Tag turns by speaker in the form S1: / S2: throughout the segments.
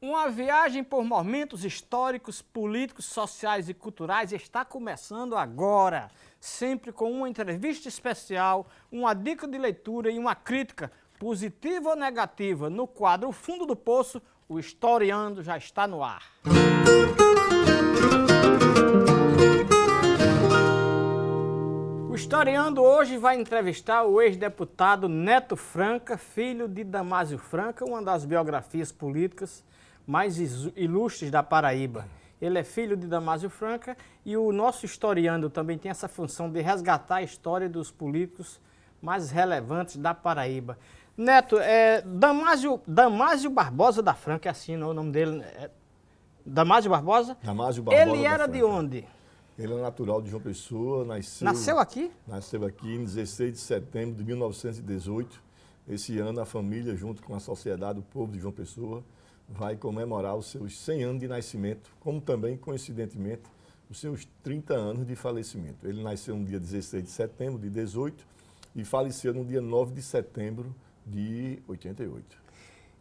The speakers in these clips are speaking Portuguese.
S1: Uma viagem por momentos históricos, políticos, sociais e culturais está começando agora, sempre com uma entrevista especial, uma dica de leitura e uma crítica, positiva ou negativa, no quadro Fundo do Poço, o Historiando já está no ar. O Historiando hoje vai entrevistar o ex-deputado Neto Franca, filho de Damásio Franca, uma das biografias políticas mais ilustres da Paraíba. Ele é filho de Damásio Franca e o nosso historiando também tem essa função de resgatar a história dos políticos mais relevantes da Paraíba. Neto, é, Damásio, Damásio Barbosa da Franca, é assim não, o nome dele é Damásio Barbosa?
S2: Damásio Barbosa
S1: Ele era de onde?
S2: Ele é natural de João Pessoa, nasceu...
S1: Nasceu aqui?
S2: Nasceu aqui em 16 de setembro de 1918. Esse ano a família, junto com a sociedade, o povo de João Pessoa, vai comemorar os seus 100 anos de nascimento, como também, coincidentemente, os seus 30 anos de falecimento. Ele nasceu no dia 16 de setembro de 18 e faleceu no dia 9 de setembro de 88.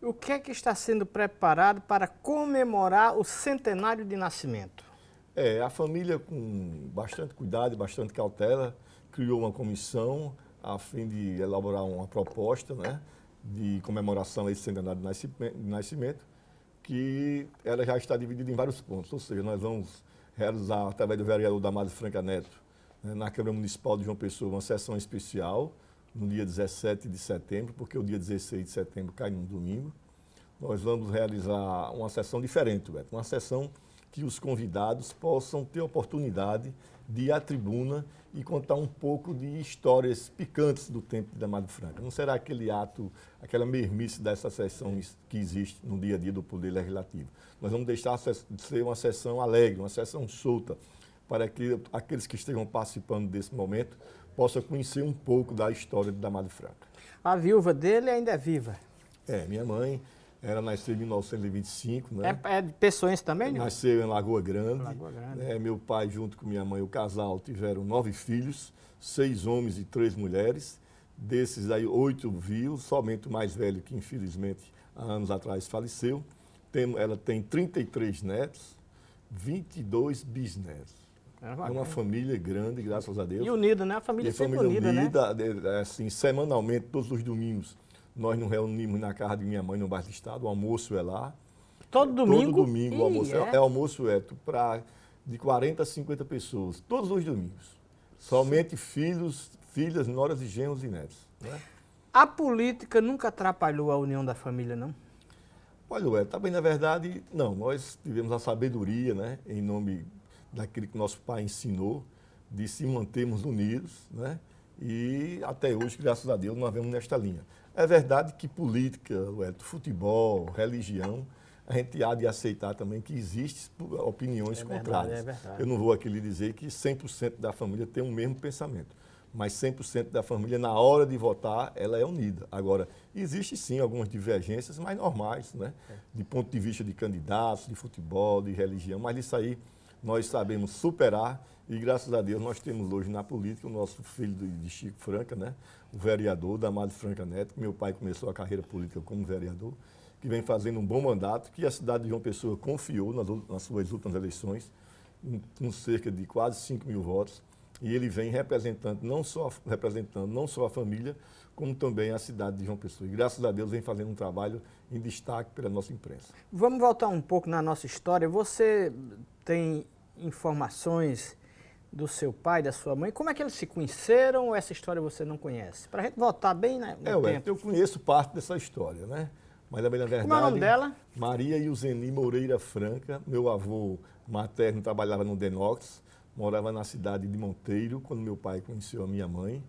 S1: O que é que está sendo preparado para comemorar o centenário de nascimento?
S2: É, a família, com bastante cuidado e bastante cautela, criou uma comissão a fim de elaborar uma proposta né, de comemoração a esse centenário de nascimento que ela já está dividida em vários pontos, ou seja, nós vamos realizar, através do vereador Damásio Franca Neto, né, na Câmara Municipal de João Pessoa, uma sessão especial no dia 17 de setembro, porque o dia 16 de setembro cai num domingo. Nós vamos realizar uma sessão diferente, Beto, uma sessão que os convidados possam ter oportunidade de ir à tribuna e contar um pouco de histórias picantes do tempo de Damado Franca. Não será aquele ato, aquela mermice dessa sessão que existe no dia a dia do Poder Legislativo. Nós vamos deixar de ser uma sessão alegre, uma sessão solta, para que aqueles que estejam participando desse momento possam conhecer um pouco da história de Damado Franca.
S1: A viúva dele ainda é viva?
S2: É, minha mãe ela nasceu em 1925, né?
S1: É, é de Pessoas também,
S2: não? Nasceu em Lagoa Grande. Lagoa Grande. É, meu pai, junto com minha mãe, o casal, tiveram nove filhos, seis homens e três mulheres. Desses aí, oito vivos, somente o mais velho, que infelizmente há anos atrás faleceu. Tem, ela tem 33 netos, 22 bisnetos. É, é uma família grande, graças a Deus.
S1: E unida, né? A família e sempre família unida,
S2: unida, né? assim, semanalmente, todos os domingos nós nos reunimos na casa de minha mãe no bairro do Estado, o almoço é lá.
S1: Todo domingo?
S2: Todo domingo o almoço. É, é almoço é para de 40 a 50 pessoas, todos os domingos. Somente filhos, filhas, noras e genros e netos. Né?
S1: A política nunca atrapalhou a união da família, não?
S2: Olha, ué, tá bem, na verdade, não. Nós tivemos a sabedoria, né, em nome daquilo que nosso pai ensinou, de se mantermos unidos, né? E até hoje, graças a Deus, nós vemos nesta linha. É verdade que política, futebol, religião, a gente há de aceitar também que existem opiniões é contrárias. Verdade, é Eu não vou aqui lhe dizer que 100% da família tem o mesmo pensamento, mas 100% da família, na hora de votar, ela é unida. Agora, existe sim algumas divergências, mas normais, né? É. De ponto de vista de candidatos, de futebol, de religião, mas isso aí nós sabemos superar e graças a Deus nós temos hoje na política o nosso filho de Chico Franca, né? o vereador Damado Franca Neto, que meu pai começou a carreira política como vereador, que vem fazendo um bom mandato, que a cidade de João Pessoa confiou nas, nas suas últimas eleições, com cerca de quase 5 mil votos, e ele vem representando não só, representando não só a família, como também a cidade de João Pessoa. E graças a Deus vem fazendo um trabalho em destaque pela nossa imprensa.
S1: Vamos voltar um pouco na nossa história. Você tem informações do seu pai, da sua mãe, como é que eles se conheceram ou essa história você não conhece? Para a gente voltar bem né,
S2: no é, tempo. Eu conheço parte dessa história, né? Mas na verdade...
S1: Como é o nome dela?
S2: Maria Yuzeni Moreira Franca. Meu avô materno trabalhava no Denox, morava na cidade de Monteiro, quando meu pai conheceu a minha mãe.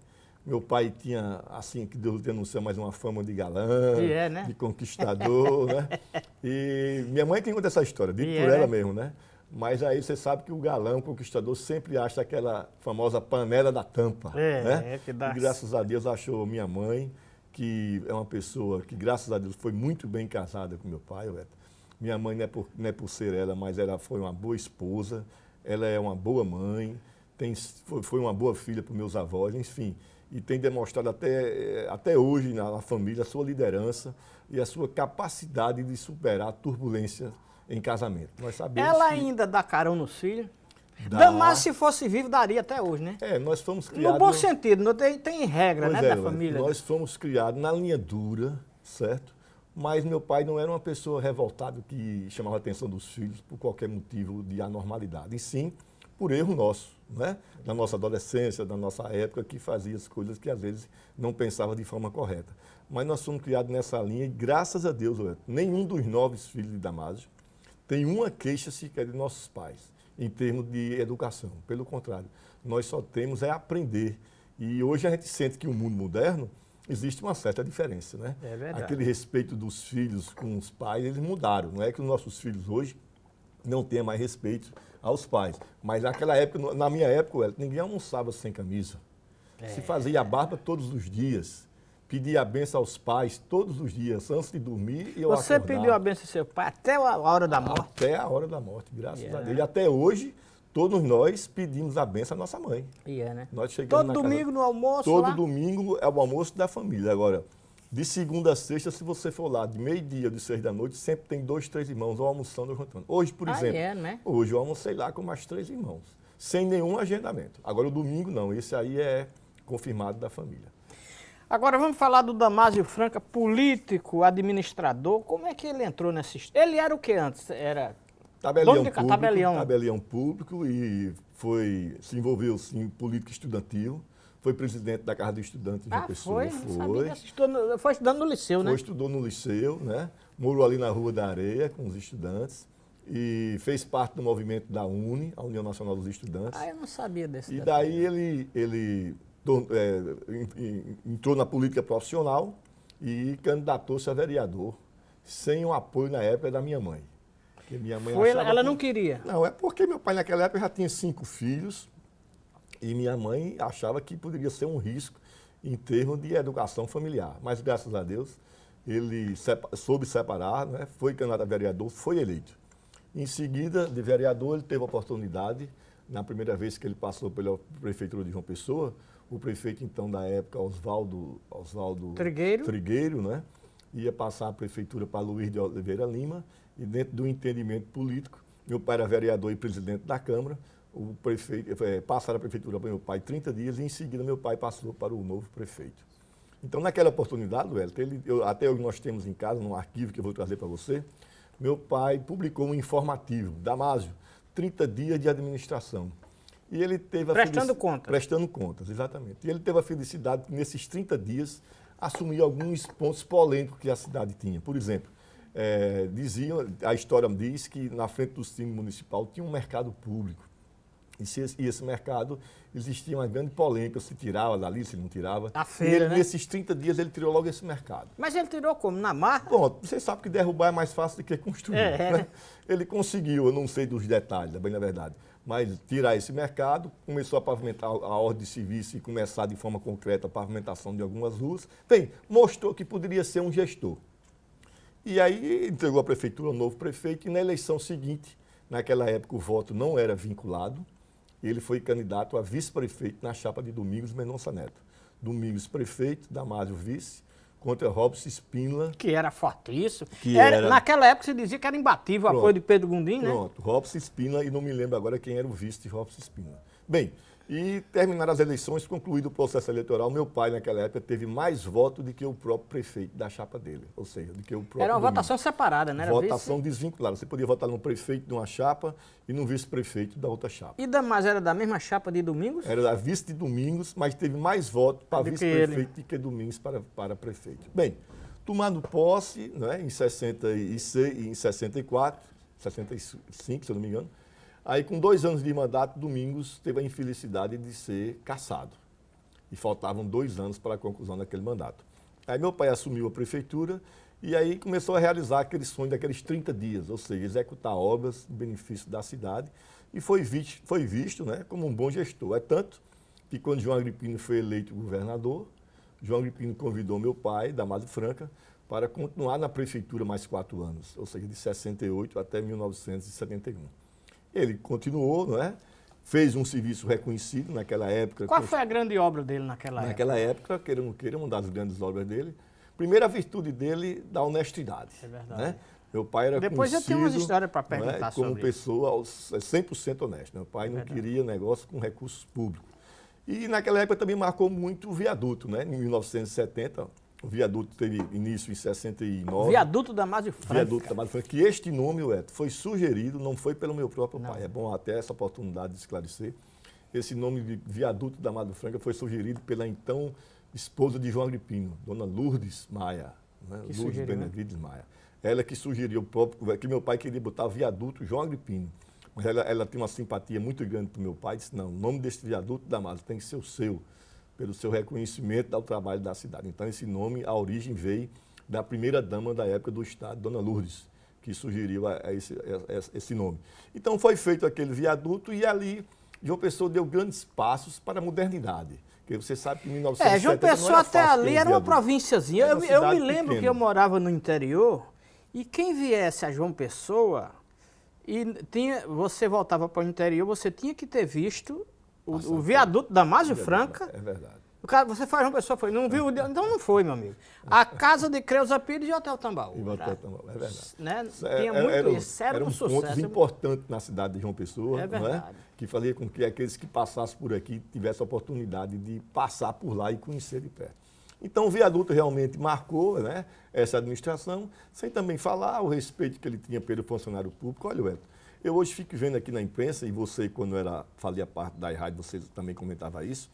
S2: Meu pai tinha, assim, que Deus céu, mais uma fama de galã,
S1: é, né?
S2: de conquistador, né? E minha mãe tem conta essa história, dito por é, ela né? mesmo, né? Mas aí você sabe que o galão, o conquistador, sempre acha aquela famosa panela da tampa. É, né? é que dá. E graças a Deus achou minha mãe, que é uma pessoa que, graças a Deus, foi muito bem casada com meu pai, Beto. Minha mãe não é, por, não é por ser ela, mas ela foi uma boa esposa, ela é uma boa mãe, tem, foi, foi uma boa filha para meus avós, enfim. e tem demonstrado até, eh, até hoje na, na família a sua liderança e a sua capacidade de superar turbulências em casamento.
S1: Nós sabemos Ela que... ainda dá carão no filho? Dá. Damás, se fosse vivo, daria até hoje, né?
S2: É, nós fomos criados...
S1: No bom sentido, não tem, tem regra, pois né, é, da família.
S2: Nós fomos criados na linha dura, certo? Mas meu pai não era uma pessoa revoltada que chamava a atenção dos filhos por qualquer motivo de anormalidade, e sim por erro nosso, né? na nossa adolescência, na nossa época, que fazia as coisas que às vezes não pensava de forma correta. Mas nós fomos criados nessa linha e, graças a Deus, nenhum dos nove filhos de Damásio tem uma queixa sequer de nossos pais em termos de educação. Pelo contrário, nós só temos é aprender. E hoje a gente sente que o mundo moderno existe uma certa diferença, né?
S1: É verdade.
S2: Aquele respeito dos filhos com os pais, eles mudaram. Não é que os nossos filhos hoje não tenham mais respeito aos pais. Mas naquela época, na minha época, ninguém almoçava sem camisa. É. Se fazia barba todos os dias. Pedia a benção aos pais todos os dias, antes de dormir e eu
S1: Você pediu a benção ao seu pai até a hora da morte?
S2: Até a hora da morte, graças yeah. a Deus. E até hoje, todos nós pedimos a benção à nossa mãe.
S1: Yeah, né?
S2: Nós chegamos
S1: Todo domingo casa, no almoço
S2: Todo
S1: lá?
S2: domingo é o almoço da família. Agora, de segunda a sexta, se você for lá, de meio-dia, de seis da noite, sempre tem dois, três irmãos ou almoçando ou jantando. Hoje, por
S1: ah,
S2: exemplo,
S1: é, né?
S2: hoje eu almocei lá com mais três irmãos, sem nenhum agendamento. Agora, o domingo não, esse aí é confirmado da família.
S1: Agora vamos falar do Damásio Franca, político, administrador. Como é que ele entrou nessa história? Ele era o que antes? Era
S2: Tabelião público, tabelião. tabelião público e foi, se envolveu em política estudantil. Foi presidente da Casa do Estudante de
S1: ah,
S2: Pessoa.
S1: Foi, foi. foi estudando no liceu, né?
S2: Foi, estudou no liceu, né? Morou ali na Rua da Areia com os estudantes e fez parte do movimento da UNE, a União Nacional dos Estudantes.
S1: Ah, eu não sabia desse
S2: E daí ele, ele entrou na política profissional e candidatou-se a vereador, sem o apoio na época da minha mãe.
S1: Porque minha mãe Foi, ela que... não queria?
S2: Não, é porque meu pai naquela época já tinha cinco filhos e minha mãe achava que poderia ser um risco em termos de educação familiar. Mas, graças a Deus, ele soube separar, né? foi candidato a vereador, foi eleito. Em seguida, de vereador, ele teve a oportunidade, na primeira vez que ele passou pela prefeitura de João Pessoa, o prefeito, então, da época, Oswaldo, Oswaldo
S1: Trigueiro.
S2: Trigueiro, né? ia passar a prefeitura para Luiz de Oliveira Lima, e dentro do entendimento político, meu pai era vereador e presidente da Câmara, o prefeito, é, passaram a prefeitura para meu pai 30 dias e em seguida meu pai passou para o novo prefeito. Então, naquela oportunidade, Wellington, ele, eu, até hoje nós temos em casa, num arquivo que eu vou trazer para você, meu pai publicou um informativo, Damásio, 30 dias de administração. E ele teve a
S1: Prestando contas.
S2: Prestando contas, exatamente. E ele teve a felicidade de, nesses 30 dias, assumir alguns pontos polêmicos que a cidade tinha. Por exemplo, é, diziam, a história diz que na frente do cine municipal tinha um mercado público. E, se, e esse mercado existia uma grande polêmica, se tirava dali, se não tirava.
S1: A feira,
S2: ele,
S1: né?
S2: Nesses 30 dias ele tirou logo esse mercado.
S1: Mas ele tirou como? Na marca?
S2: Pronto, você sabe que derrubar é mais fácil do que construir.
S1: É, é, né?
S2: Ele conseguiu, eu não sei dos detalhes, bem na verdade, mas tirar esse mercado, começou a pavimentar a ordem de serviço e começar de forma concreta a pavimentação de algumas ruas. Bem, mostrou que poderia ser um gestor. E aí entregou a prefeitura ao novo prefeito e na eleição seguinte, naquela época o voto não era vinculado, ele foi candidato a vice-prefeito na chapa de Domingos Mendonça Neto. Domingos prefeito, Damásio vice, contra Robson Spínola.
S1: Que era fortíssimo. Que era, era, Naquela época se dizia que era imbatível o apoio de Pedro Gundim,
S2: né? Pronto, Robson Spínola, e não me lembro agora quem era o vice de Robson Spínola. Bem, e terminaram as eleições, concluído o processo eleitoral, meu pai naquela época teve mais votos do que o próprio prefeito da chapa dele, ou seja, do que o próprio
S1: Era uma votação separada, né? Era
S2: votação vice? desvinculada. Você podia votar no prefeito de uma chapa e no vice-prefeito da outra chapa.
S1: E Damas era da mesma chapa de Domingos?
S2: Era da vice de Domingos, mas teve mais votos para vice-prefeito do que Domingos para, para prefeito. Bem, tomando posse né, em 66 em 64, 65, se eu não me engano, Aí, com dois anos de mandato, Domingos teve a infelicidade de ser cassado. E faltavam dois anos para a conclusão daquele mandato. Aí meu pai assumiu a prefeitura e aí começou a realizar aquele sonho daqueles 30 dias, ou seja, executar obras em benefício da cidade. E foi visto, foi visto né, como um bom gestor. É tanto que quando João Agripino foi eleito governador, João Agripino convidou meu pai, Damásio Franca, para continuar na prefeitura mais quatro anos, ou seja, de 68 até 1971. Ele continuou, não é? fez um serviço reconhecido naquela época.
S1: Qual foi a grande obra dele naquela,
S2: naquela época? Naquela época, queira ou não queira, uma das grandes obras dele. Primeira virtude dele, da honestidade. É verdade. Né? Meu pai era
S1: Depois eu tenho umas histórias para perguntar
S2: né,
S1: como
S2: pessoa 100% honesta. Meu pai é não queria negócio com recursos públicos. E naquela época também marcou muito o viaduto, né? Em 1970, o viaduto teve início em 69.
S1: Viaduto Damásio Franca.
S2: Viaduto Damásio Franca, que este nome, Eto, foi sugerido, não foi pelo meu próprio não. pai. É bom até essa oportunidade de esclarecer. Esse nome de Viaduto Damásio Franca foi sugerido pela então esposa de João Agripino, dona Lourdes Maia. Né? Lourdes sugeriu, né? Benevides né? Maia. Ela que sugeriu o próprio, que meu pai queria botar viaduto João Agripino. Mas ela, ela tem uma simpatia muito grande para o meu pai, disse, não, o nome desse viaduto Damásio tem que ser o seu pelo seu reconhecimento ao trabalho da cidade. Então, esse nome, a origem veio da primeira dama da época do Estado, Dona Lourdes, que sugeriu a, a esse, a, esse, nome. Então, foi feito aquele viaduto e ali João Pessoa deu grandes passos para a modernidade. Porque você sabe que em 1970 É,
S1: João Pessoa até ali era uma provínciazinha. Eu, eu, me lembro pequena. que eu morava no interior e quem viesse a João Pessoa e tinha, você voltava para o interior, você tinha que ter visto o, o viaduto da Másio Franca.
S2: É verdade.
S1: O cara, você faz uma pessoa, foi, não viu? Então não foi, meu amigo. A casa de Creuza Pires e o Hotel Tambaú.
S2: E Hotel Tambaú, é verdade.
S1: Né? É, Tinha muito era, isso, era, era um, um sucesso. pontos
S2: importantes na cidade de João Pessoa, é verdade. É? que fazia com que aqueles que passassem por aqui tivessem a oportunidade de passar por lá e conhecer de perto. Então o viaduto realmente marcou né, essa administração, sem também falar o respeito que ele tinha pelo funcionário público. Olha, Elton, eu hoje fico vendo aqui na imprensa, e você, quando era, fazia parte da rádio, você também comentava isso,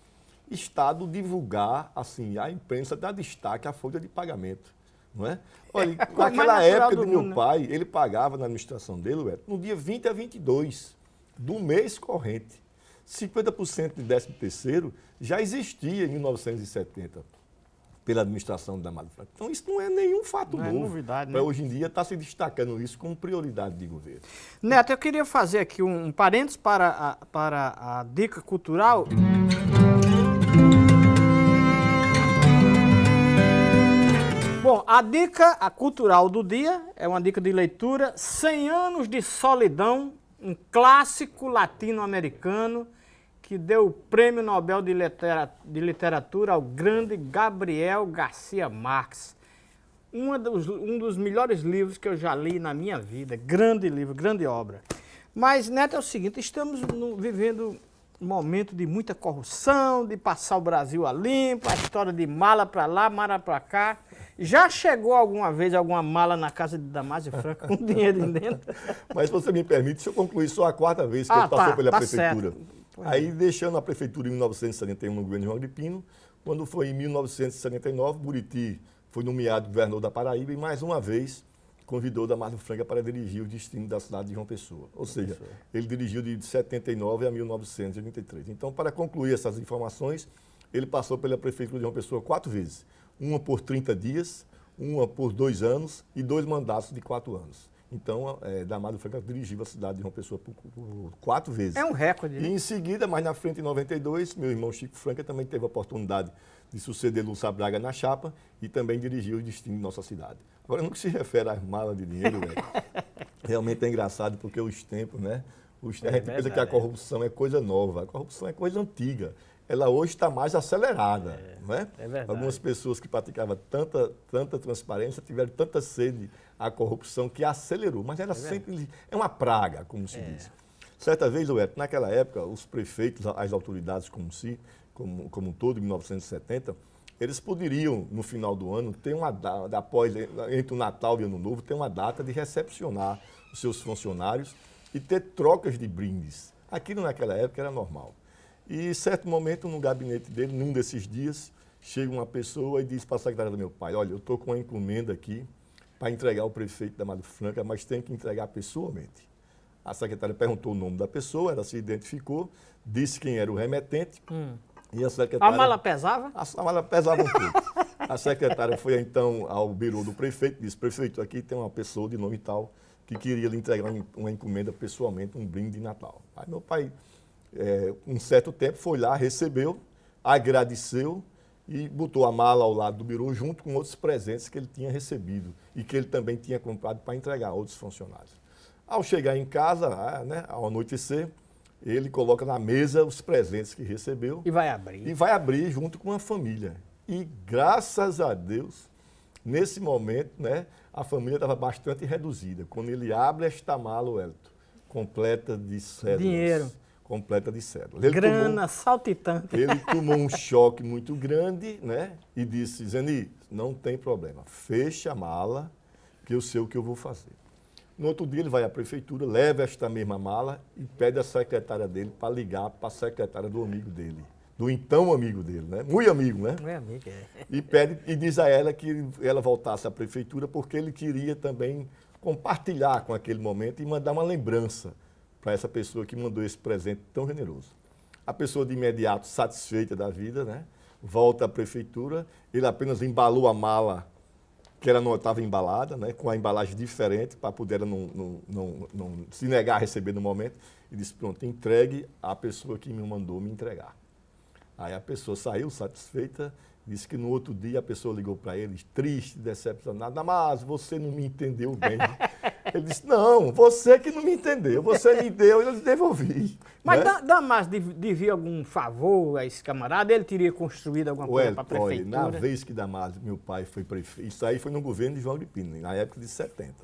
S2: Estado divulgar, assim, a imprensa dá destaque à folha de pagamento. Não é? Olha, é, naquela época do, do meu mundo, pai, né? ele pagava na administração dele, no dia 20 a 22 do mês corrente. 50% de 13 terceiro já existia em 1970 pela administração da Malha Franca. Então, isso não é nenhum fato não é novo. É novidade, né? Hoje em dia está se destacando isso como prioridade de governo.
S1: Neto, eu queria fazer aqui um, um parênteses para a, para a dica cultural. Bom, a dica a cultural do dia é uma dica de leitura, 100 anos de solidão, um clássico latino-americano que deu o Prêmio Nobel de Literatura ao grande Gabriel Garcia Marques. Um dos, um dos melhores livros que eu já li na minha vida. Grande livro, grande obra. Mas, Neto, é o seguinte, estamos no, vivendo um momento de muita corrupção, de passar o Brasil a limpo, a história de mala para lá, mala para cá. Já chegou alguma vez alguma mala na casa de Damásio Franco com dinheiro dentro?
S2: Mas se você me permite, se eu concluir só a quarta vez que ah, ele passou tá, pela tá prefeitura. Certo. Aí deixando a prefeitura em 1971 no governo de João Agripino, quando foi em 1979, Buriti foi nomeado governador da Paraíba e mais uma vez convidou Damásio Franca para dirigir o destino da cidade de João Pessoa. Ou seja, ele dirigiu de 79 a 1983. Então, para concluir essas informações, ele passou pela prefeitura de João Pessoa quatro vezes. Uma por 30 dias, uma por dois anos e dois mandatos de quatro anos. Então, é, Damásio Franca dirigiu a cidade de João Pessoa por, por, quatro vezes.
S1: É um recorde.
S2: Né? E em seguida, mais na frente, em 92, meu irmão Chico Franca também teve a oportunidade de suceder Lúcia Braga na chapa e também dirigiu o destino de nossa cidade. Agora, no que se refere às malas de dinheiro, realmente é engraçado porque os tempos, né? Os, a é gente pensa que a corrupção é coisa nova, a corrupção é coisa antiga ela hoje está mais acelerada. É, não é? verdade. Algumas pessoas que praticavam tanta, tanta transparência tiveram tanta sede à corrupção que acelerou, mas ela é sempre é uma praga, como se é. diz. Certa vez, Roberto, naquela época, os prefeitos, as autoridades como si, como, como um todo, em 1970, eles poderiam, no final do ano, ter uma data, após, entre o Natal e o Ano Novo, ter uma data de recepcionar os seus funcionários e ter trocas de brindes. Aquilo naquela época era normal. E, certo momento, no gabinete dele, num desses dias, chega uma pessoa e diz para a secretária do meu pai, olha, eu estou com uma encomenda aqui para entregar ao prefeito da Madre Franca, mas tem que entregar pessoalmente. A secretária perguntou o nome da pessoa, ela se identificou, disse quem era o remetente. Hum.
S1: E a secretária. A mala pesava?
S2: A, a mala pesava um pouco. a secretária foi então ao birô do prefeito e disse: Prefeito, aqui tem uma pessoa de nome tal que queria lhe entregar uma encomenda pessoalmente, um brinde de Natal. Aí meu pai é, um certo tempo, foi lá, recebeu, agradeceu e botou a mala ao lado do birô junto com outros presentes que ele tinha recebido e que ele também tinha comprado para entregar a outros funcionários. Ao chegar em casa, né, ao anoitecer, ele coloca na mesa os presentes que recebeu.
S1: E vai abrir.
S2: E vai abrir junto com a família. E graças a Deus, nesse momento, né, a família estava bastante reduzida. Quando ele abre esta mala, o Elton, completa de cédulas.
S1: Dinheiro.
S2: Completa de cédulas. Ele
S1: Grana,
S2: tomou,
S1: saltitante.
S2: ele tomou um choque muito grande, né? E disse, Zeni, não tem problema, fecha a mala, que eu sei o que eu vou fazer. No outro dia ele vai à prefeitura, leva esta mesma mala e pede à secretária dele para ligar para a secretária do amigo dele. Do então amigo dele, né? Muito amigo, né?
S1: Meu amigo, é.
S2: E pede e diz a ela que ela voltasse à prefeitura porque ele queria também compartilhar com aquele momento e mandar uma lembrança para essa pessoa que mandou esse presente tão generoso. A pessoa de imediato satisfeita da vida, né? Volta à prefeitura, ele apenas embalou a mala que ela não estava embalada, né, com a embalagem diferente, para poder ela não, não, não, não, se negar a receber no momento, e disse, pronto, entregue à pessoa que me mandou me entregar. Aí a pessoa saiu satisfeita, disse que no outro dia a pessoa ligou para ele, triste, decepcionada, mas você não me entendeu bem. Ele disse, não, você que não me entendeu, você me deu e eu devolvi.
S1: Mas
S2: né?
S1: Damas devia algum favor a esse camarada? Ele teria construído alguma coisa para a prefeitura?
S2: Olha, na vez que Damasio, meu pai, foi prefeito, isso aí foi no governo de João Gripino, na época de 70.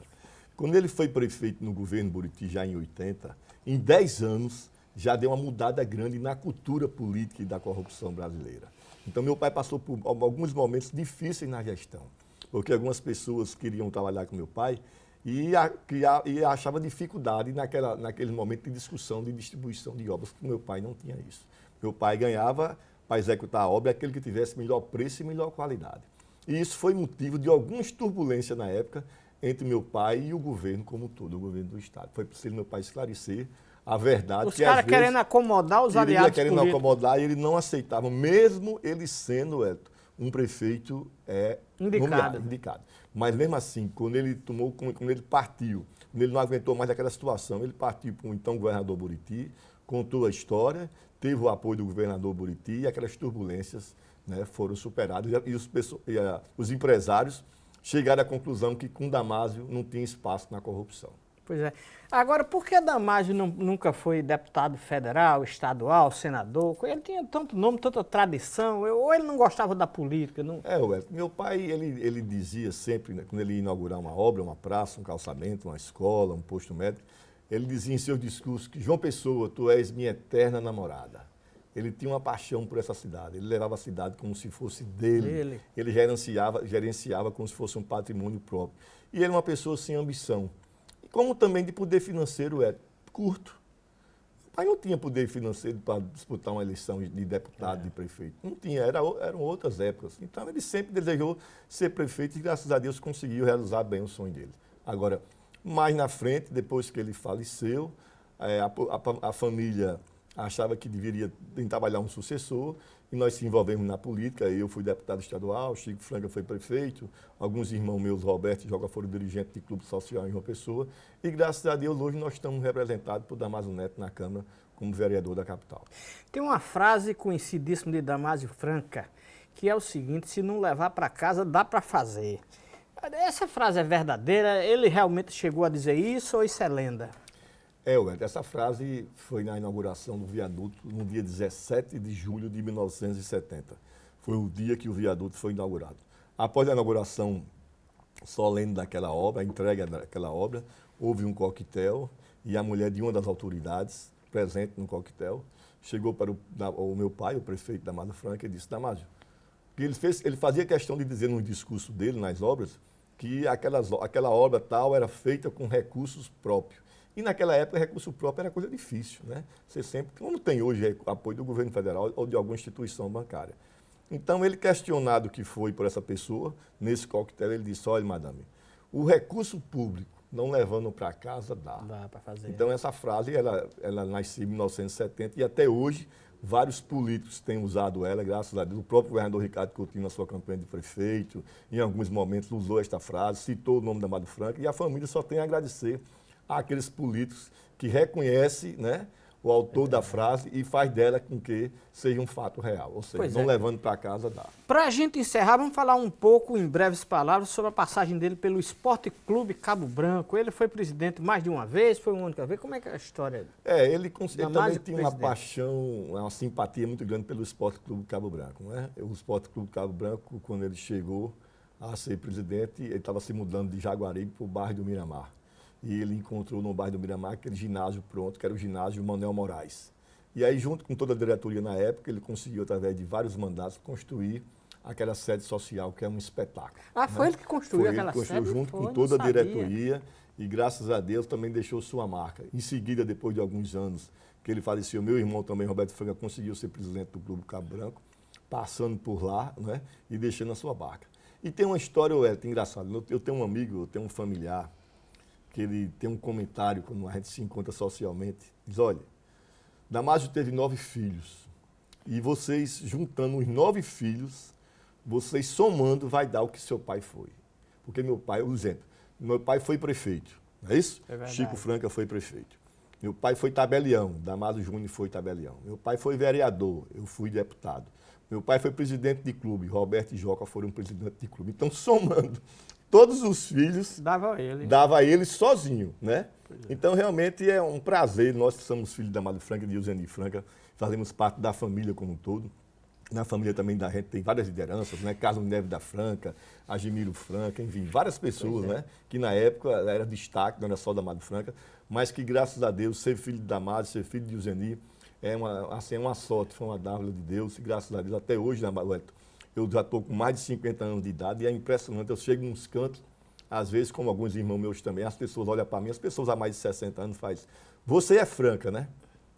S2: Quando ele foi prefeito no governo Buriti, já em 80, em 10 anos, já deu uma mudada grande na cultura política e da corrupção brasileira. Então, meu pai passou por alguns momentos difíceis na gestão, porque algumas pessoas queriam trabalhar com meu pai e, a, e achava dificuldade naquela, naquele momento de discussão de distribuição de obras, porque meu pai não tinha isso. Meu pai ganhava para executar a obra aquele que tivesse melhor preço e melhor qualidade. E isso foi motivo de algumas turbulências na época entre meu pai e o governo como todo, o governo do Estado. Foi preciso meu pai esclarecer a verdade.
S1: Os caras querendo acomodar os aliados
S2: querendo
S1: políticos.
S2: acomodar e ele não aceitava, mesmo ele sendo, um prefeito é,
S1: indicado.
S2: Nomeado, indicado. Mas mesmo assim, quando ele tomou, quando ele partiu, quando ele não aguentou mais aquela situação, ele partiu para o então governador Buriti, contou a história, teve o apoio do governador Buriti e aquelas turbulências né, foram superadas. E, os, e a, os empresários chegaram à conclusão que com Damásio não tinha espaço na corrupção.
S1: Pois é. Agora, por que Damásio não, nunca foi deputado federal, estadual, senador? Ele tinha tanto nome, tanta tradição, ou ele não gostava da política? Não...
S2: É, ué, meu pai, ele, ele dizia sempre, né, quando ele ia inaugurar uma obra, uma praça, um calçamento, uma escola, um posto médico, ele dizia em seus discursos que, João Pessoa, tu és minha eterna namorada. Ele tinha uma paixão por essa cidade, ele levava a cidade como se fosse dele, ele, ele gerenciava, gerenciava como se fosse um patrimônio próprio. E ele é uma pessoa sem ambição como também de poder financeiro é curto. O pai não tinha poder financeiro para disputar uma eleição de deputado, é. de prefeito. Não tinha, era, eram outras épocas. Então ele sempre desejou ser prefeito e graças a Deus conseguiu realizar bem o sonho dele. Agora, mais na frente, depois que ele faleceu, é, a, a, a família achava que deveria trabalhar um sucessor e nós se envolvemos na política. Eu fui deputado estadual, Chico Franca foi prefeito, alguns irmãos meus, Roberto e Joga, foram dirigentes de clube social em uma pessoa. E graças a Deus, hoje nós estamos representados por Damásio Neto na Câmara como vereador da capital.
S1: Tem uma frase conhecidíssima de Damásio Franca, que é o seguinte, se não levar para casa, dá para fazer. Essa frase é verdadeira? Ele realmente chegou a dizer isso ou isso é lenda?
S2: É, Wellington, essa frase foi na inauguração do viaduto no dia 17 de julho de 1970. Foi o dia que o viaduto foi inaugurado. Após a inauguração solene daquela obra, a entrega daquela obra, houve um coquetel e a mulher de uma das autoridades presente no coquetel chegou para o, o meu pai, o prefeito da Mata Franca, e disse, Damásio, que ele, fez, ele fazia questão de dizer no discurso dele, nas obras, que aquelas, aquela obra tal era feita com recursos próprios. E naquela época, recurso próprio era coisa difícil, né? Você sempre, como tem hoje apoio do governo federal ou de alguma instituição bancária. Então, ele questionado que foi por essa pessoa, nesse coquetel, ele disse, olha, madame, o recurso público não levando para casa dá.
S1: Dá para fazer.
S2: Então, essa frase, ela, ela nasceu em 1970 e até hoje vários políticos têm usado ela, graças a Deus. O próprio governador Ricardo Coutinho, na sua campanha de prefeito, em alguns momentos usou esta frase, citou o nome da Amado Franca e a família só tem a agradecer àqueles políticos que reconhecem né, o autor da frase e faz dela com que seja um fato real. Ou seja,
S1: Pois
S2: não
S1: é.
S2: levando para casa dá.
S1: Para a gente encerrar, vamos falar um pouco, em breves palavras, sobre a passagem dele pelo Esporte Clube Cabo Branco. Ele foi presidente mais de uma vez, foi uma única vez. Como é que é a história?
S2: É, ele, ele também tinha uma paixão, uma simpatia muito grande pelo Esporte Clube Cabo Branco. Né? O Esporte Clube Cabo Branco, quando ele chegou a ser presidente, ele estava se mudando de Jaguaribe para o bairro do Miramar. E ele encontrou no bairro do Miramar aquele ginásio pronto, que era o ginásio Manuel Moraes. E aí, junto com toda a diretoria na época, ele conseguiu, através de vários mandatos, construir aquela sede social, que é um espetáculo.
S1: Ah, foi
S2: né?
S1: ele que construiu
S2: Foi ele
S1: aquela
S2: que construiu
S1: sede?
S2: junto
S1: Foi,
S2: com toda a diretoria e graças a Deus também deixou sua marca. Em seguida, depois de alguns anos que ele faleceu, meu irmão também, Roberto Franca, conseguiu ser presidente do Clube Cabo Branco, passando por lá né, e deixando a sua marca. E tem uma história, Wellington, engraçada. Eu- Eu tenho um amigo, eu tenho um familiar, que ele tem um comentário quando a gente se encontra socialmente. Diz, olha, Damásio teve nove filhos. E vocês, juntando os nove filhos, vocês somando, vai dar o que seu pai foi. Porque meu pai, por exemplo, meu pai foi prefeito, não é isso?
S1: É.
S2: Chico Franca foi prefeito. Meu pai foi tabelião, Damásio Júnior foi tabelião. Meu pai foi vereador, eu fui deputado. Meu pai foi presidente de clube, Roberto e Joca foram presidente de clube. Então, somando todos os filhos,
S1: Dava a ele.
S2: dava ele sozinho, né? Então, realmente é um prazer. Nós que somos filhos da Mário Franca e de Eugênio Franca, fazemos parte da família como um todo. Na família também da gente tem várias lideranças, né? Carlos Neves da Franca, Agimiro Franca, enfim, várias pessoas, né? Que na época era destaque, não era só da Mário Franca, mas que graças a Deus, ser filho de Damásio, ser filho de Eugênio, é uma, assim, é uma sorte, foi uma dádiva de Deus, e graças a Deus, até hoje, né, Wellington, eu já estou com mais de 50 anos de idade e é impressionante, eu chego nos cantos, às vezes, como alguns irmãos meus também, as pessoas olham para mim, as pessoas há mais de 60 anos fazem, você é franca, né?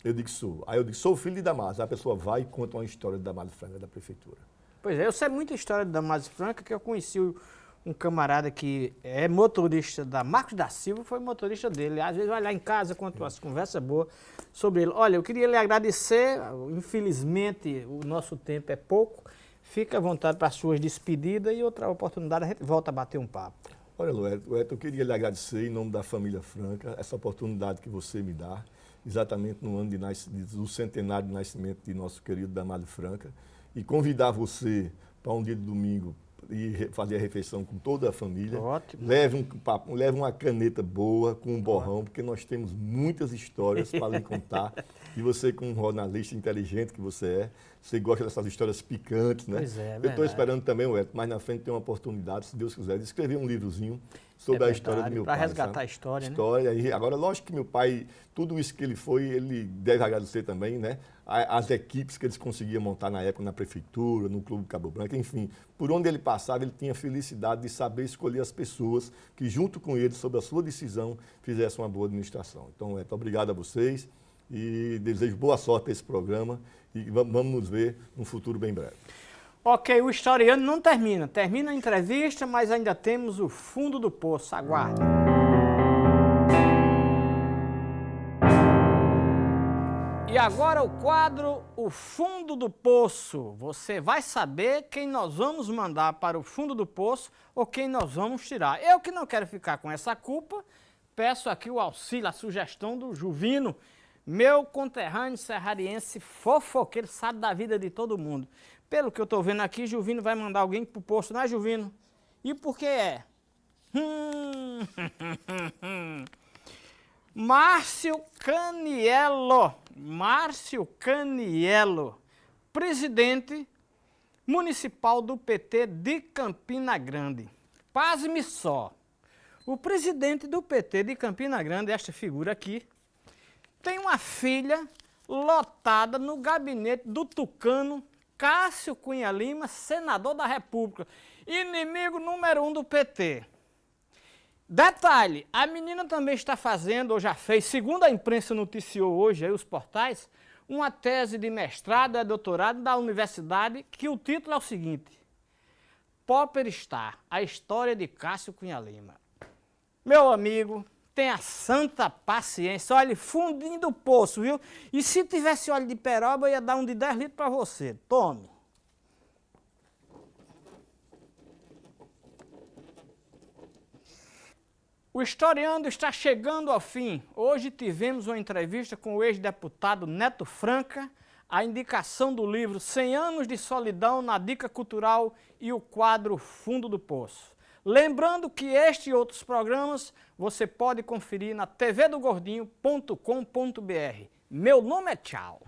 S2: Eu digo, sou. Aí eu digo, sou filho de Damásio. Aí a pessoa vai e conta uma história de Damásio Franca da prefeitura.
S1: Pois é, eu sei muita história da Damásio Franca, que eu conheci um camarada que é motorista da Marcos da Silva, foi motorista dele. Às vezes vai lá em casa, conta umas conversas boas sobre ele. Olha, eu queria lhe agradecer, infelizmente o nosso tempo é pouco. Fica à vontade para as suas despedidas e outra oportunidade a gente volta a bater um papo.
S2: Olha, Lueto, eu queria lhe agradecer em nome da família Franca, essa oportunidade que você me dá, exatamente no ano de do centenário de nascimento de nosso querido Damásio Franca, e convidar você para um dia de domingo e fazer a refeição com toda a família.
S1: Ótimo.
S2: Leve, um, papo- leve uma caneta boa com um borrão, porque nós temos muitas histórias para lhe contar. E você, como um jornalista inteligente que você é, você gosta dessas histórias picantes, né?
S1: Pois é, é
S2: eu estou esperando também, Wellington, mais na frente tem uma oportunidade, se Deus quiser, de escrever um livrozinho sobre
S1: É
S2: a história do meu pai.
S1: resgatar
S2: sabe?
S1: a história, né?
S2: História. E agora, lógico que meu pai, tudo isso que ele foi, ele deve agradecer também, né? As equipes que eles conseguiam montar na época na prefeitura, no Clube Cabo Branco, enfim. Por onde ele passava, ele tinha a felicidade de saber escolher as pessoas que, junto com ele, sob a sua decisão, fizessem uma boa administração. Então, Wellington, obrigado a vocês e desejo boa sorte a esse programa e vamos vamos nos ver num futuro bem breve.
S1: Ok, o historiano não termina. Termina a entrevista, mas ainda temos o fundo do poço. Aguarde. E agora o quadro O Fundo do Poço. Você vai saber quem nós vamos mandar para o fundo do poço ou quem nós vamos tirar. Eu que não quero ficar com essa culpa, peço aqui o auxílio, a sugestão do Juvino, meu conterrâneo serrariense fofoqueiro, sabe da vida de todo mundo. Pelo que eu estou vendo aqui, Juvino vai mandar alguém pro poço, não é, Juvino? E por que é? Hum, Márcio Canielo, Márcio Canielo, presidente municipal do PT de Campina Grande. Pasme só, o presidente do PT de Campina Grande, esta figura aqui, tem uma filha lotada no gabinete do tucano Cássio Cunha Lima, senador da República, inimigo número um do PT. Detalhe, a menina também está fazendo, ou já fez, segundo a imprensa noticiou hoje, aí os portais, uma tese de mestrado e doutorado da universidade, que o título é o seguinte, Popper Star, a história de Cássio Cunha Lima. Meu amigo, tenha santa paciência. Olha, fundindo do poço, viu? E se tivesse óleo de peroba, eu ia dar um de 10 litros para você. Tome. O Historiando está chegando ao fim. Hoje tivemos uma entrevista com o ex-deputado Neto Franca, a indicação do livro 100 anos de solidão na dica cultural e o quadro Fundo do Poço. Lembrando que este e outros programas você pode conferir na tvdogordinho.com.br. Meu nome é Tchau.